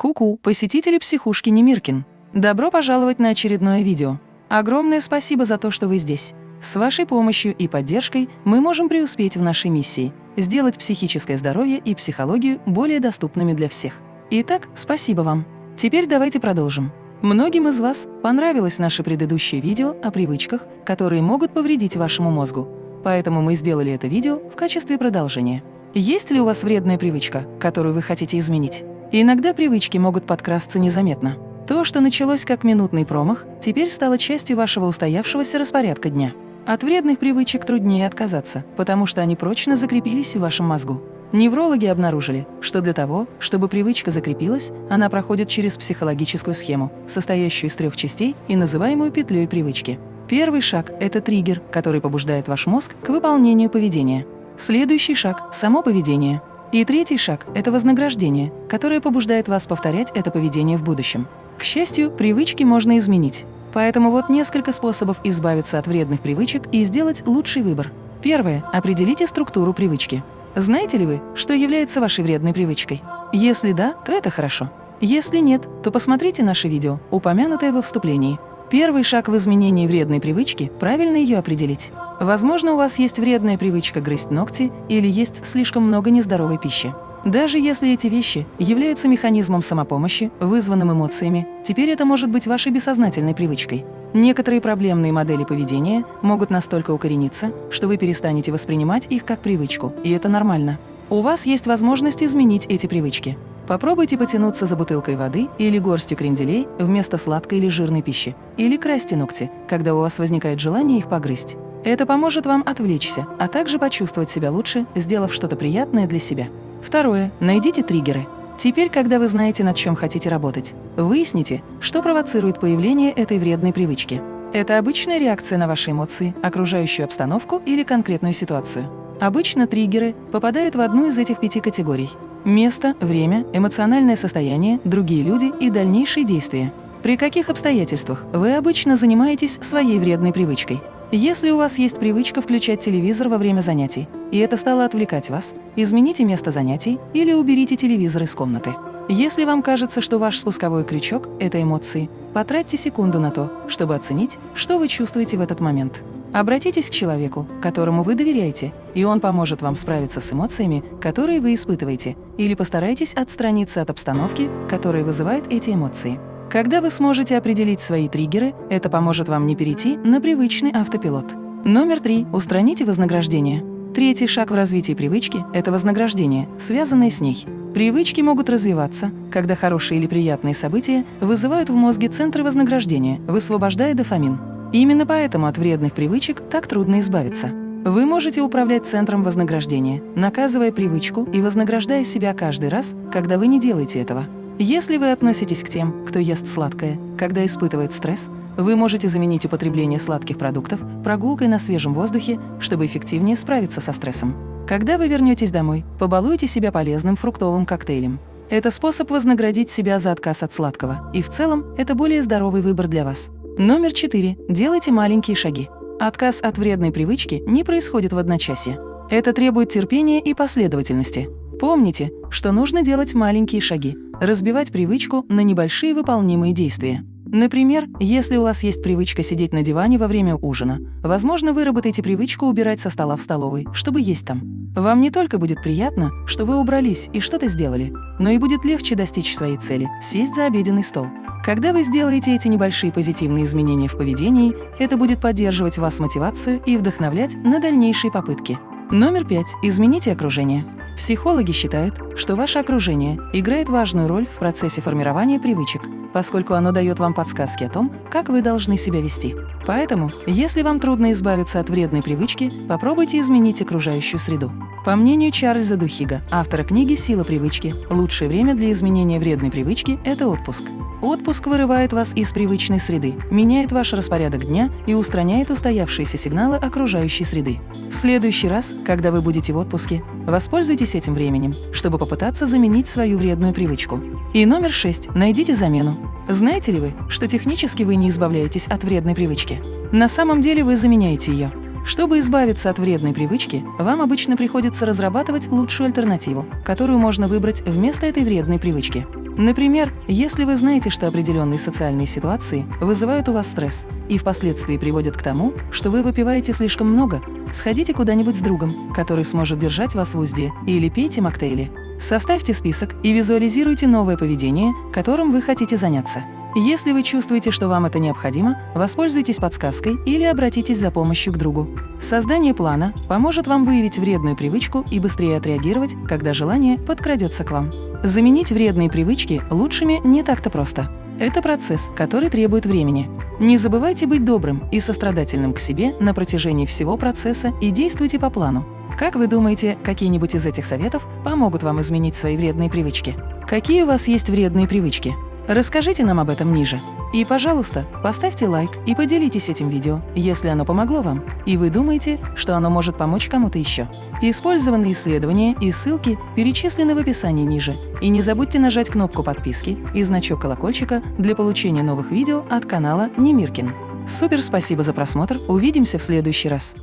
Ку-ку, посетители психушки Немиркин. Добро пожаловать на очередное видео. Огромное спасибо за то, что вы здесь. С вашей помощью и поддержкой мы можем преуспеть в нашей миссии – сделать психическое здоровье и психологию более доступными для всех. Итак, спасибо вам. Теперь давайте продолжим. Многим из вас понравилось наше предыдущее видео о привычках, которые могут повредить вашему мозгу. Поэтому мы сделали это видео в качестве продолжения. Есть ли у вас вредная привычка, которую вы хотите изменить? И иногда привычки могут подкрасться незаметно. То, что началось как минутный промах, теперь стало частью вашего устоявшегося распорядка дня. От вредных привычек труднее отказаться, потому что они прочно закрепились в вашем мозгу. Неврологи обнаружили, что для того, чтобы привычка закрепилась, она проходит через психологическую схему, состоящую из трех частей и называемую петлей привычки. Первый шаг – это триггер, который побуждает ваш мозг к выполнению поведения. Следующий шаг – само поведение. И третий шаг – это вознаграждение, которое побуждает вас повторять это поведение в будущем. К счастью, привычки можно изменить. Поэтому вот несколько способов избавиться от вредных привычек и сделать лучший выбор. Первое – определите структуру привычки. Знаете ли вы, что является вашей вредной привычкой? Если да, то это хорошо. Если нет, то посмотрите наше видео, упомянутое во вступлении – Первый шаг в изменении вредной привычки – правильно ее определить. Возможно, у вас есть вредная привычка грызть ногти или есть слишком много нездоровой пищи. Даже если эти вещи являются механизмом самопомощи, вызванным эмоциями, теперь это может быть вашей бессознательной привычкой. Некоторые проблемные модели поведения могут настолько укорениться, что вы перестанете воспринимать их как привычку, и это нормально. У вас есть возможность изменить эти привычки. Попробуйте потянуться за бутылкой воды или горстью кренделей вместо сладкой или жирной пищи. Или красьте ногти, когда у вас возникает желание их погрызть. Это поможет вам отвлечься, а также почувствовать себя лучше, сделав что-то приятное для себя. Второе. Найдите триггеры. Теперь, когда вы знаете, над чем хотите работать, выясните, что провоцирует появление этой вредной привычки. Это обычная реакция на ваши эмоции, окружающую обстановку или конкретную ситуацию. Обычно триггеры попадают в одну из этих пяти категорий. Место, время, эмоциональное состояние, другие люди и дальнейшие действия. При каких обстоятельствах вы обычно занимаетесь своей вредной привычкой? Если у вас есть привычка включать телевизор во время занятий, и это стало отвлекать вас, измените место занятий или уберите телевизор из комнаты. Если вам кажется, что ваш спусковой крючок – это эмоции, потратьте секунду на то, чтобы оценить, что вы чувствуете в этот момент. Обратитесь к человеку, которому вы доверяете, и он поможет вам справиться с эмоциями, которые вы испытываете, или постарайтесь отстраниться от обстановки, которая вызывает эти эмоции. Когда вы сможете определить свои триггеры, это поможет вам не перейти на привычный автопилот. Номер три. Устраните вознаграждение. Третий шаг в развитии привычки – это вознаграждение, связанное с ней. Привычки могут развиваться, когда хорошие или приятные события вызывают в мозге центры вознаграждения, высвобождая дофамин. Именно поэтому от вредных привычек так трудно избавиться. Вы можете управлять центром вознаграждения, наказывая привычку и вознаграждая себя каждый раз, когда вы не делаете этого. Если вы относитесь к тем, кто ест сладкое, когда испытывает стресс, вы можете заменить употребление сладких продуктов прогулкой на свежем воздухе, чтобы эффективнее справиться со стрессом. Когда вы вернетесь домой, побалуйте себя полезным фруктовым коктейлем. Это способ вознаградить себя за отказ от сладкого, и в целом это более здоровый выбор для вас. Номер 4. Делайте маленькие шаги. Отказ от вредной привычки не происходит в одночасье. Это требует терпения и последовательности. Помните, что нужно делать маленькие шаги, разбивать привычку на небольшие выполнимые действия. Например, если у вас есть привычка сидеть на диване во время ужина, возможно, вы выработаете привычку убирать со стола в столовой, чтобы есть там. Вам не только будет приятно, что вы убрались и что-то сделали, но и будет легче достичь своей цели – сесть за обеденный стол. Когда вы сделаете эти небольшие позитивные изменения в поведении, это будет поддерживать вас мотивацию и вдохновлять на дальнейшие попытки. Номер пять. Измените окружение. Психологи считают, что ваше окружение играет важную роль в процессе формирования привычек, поскольку оно дает вам подсказки о том, как вы должны себя вести. Поэтому, если вам трудно избавиться от вредной привычки, попробуйте изменить окружающую среду. По мнению Чарльза Духига, автора книги «Сила привычки», лучшее время для изменения вредной привычки – это отпуск. Отпуск вырывает вас из привычной среды, меняет ваш распорядок дня и устраняет устоявшиеся сигналы окружающей среды. В следующий раз, когда вы будете в отпуске, воспользуйтесь этим временем, чтобы попытаться заменить свою вредную привычку. И номер шесть. Найдите замену. Знаете ли вы, что технически вы не избавляетесь от вредной привычки? На самом деле вы заменяете ее. Чтобы избавиться от вредной привычки, вам обычно приходится разрабатывать лучшую альтернативу, которую можно выбрать вместо этой вредной привычки. Например, если вы знаете, что определенные социальные ситуации вызывают у вас стресс и впоследствии приводят к тому, что вы выпиваете слишком много, сходите куда-нибудь с другом, который сможет держать вас в узде, или пейте моктейли. Составьте список и визуализируйте новое поведение, которым вы хотите заняться. Если вы чувствуете, что вам это необходимо, воспользуйтесь подсказкой или обратитесь за помощью к другу. Создание плана поможет вам выявить вредную привычку и быстрее отреагировать, когда желание подкрадется к вам. Заменить вредные привычки лучшими не так-то просто. Это процесс, который требует времени. Не забывайте быть добрым и сострадательным к себе на протяжении всего процесса и действуйте по плану. Как вы думаете, какие-нибудь из этих советов помогут вам изменить свои вредные привычки? Какие у вас есть вредные привычки? Расскажите нам об этом ниже. И, пожалуйста, поставьте лайк и поделитесь этим видео, если оно помогло вам, и вы думаете, что оно может помочь кому-то еще. Использованные исследования и ссылки перечислены в описании ниже. И не забудьте нажать кнопку подписки и значок колокольчика для получения новых видео от канала Немиркин. Супер спасибо за просмотр, увидимся в следующий раз.